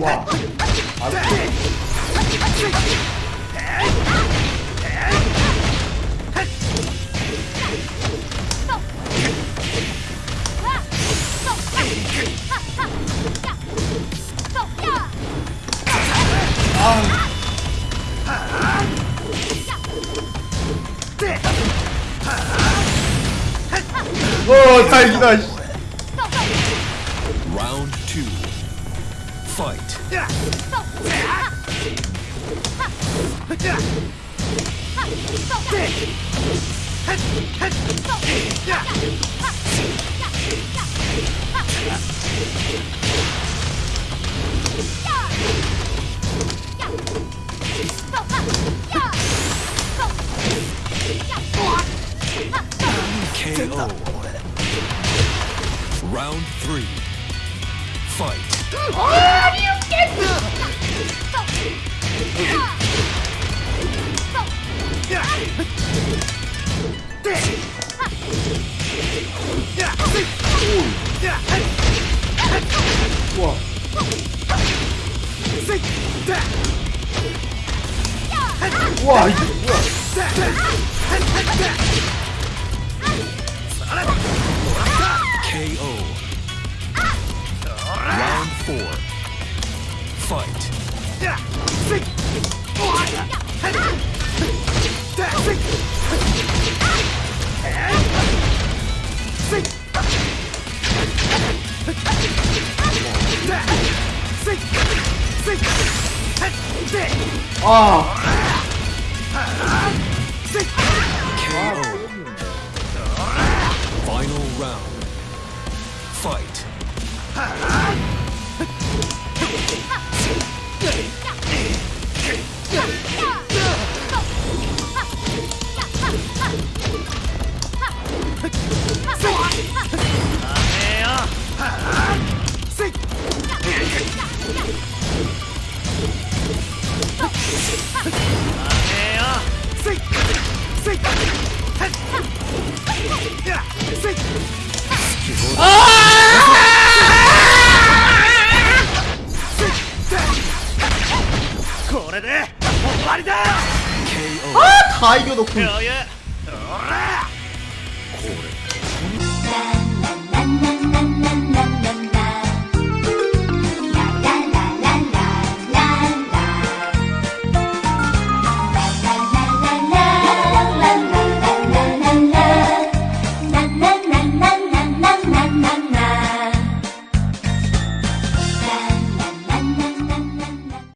哇！ 어, 다행이다. 씨. Round two. Fight. KO. Round three. Fight. How do you get Whoa. Whoa. Four. Fight. 아, KO. Final round. Fight. Ah! 오래돼! 말이다! 아! 다 이겨놓고 고래 난, 난, 난, 난, 난, 난, 난.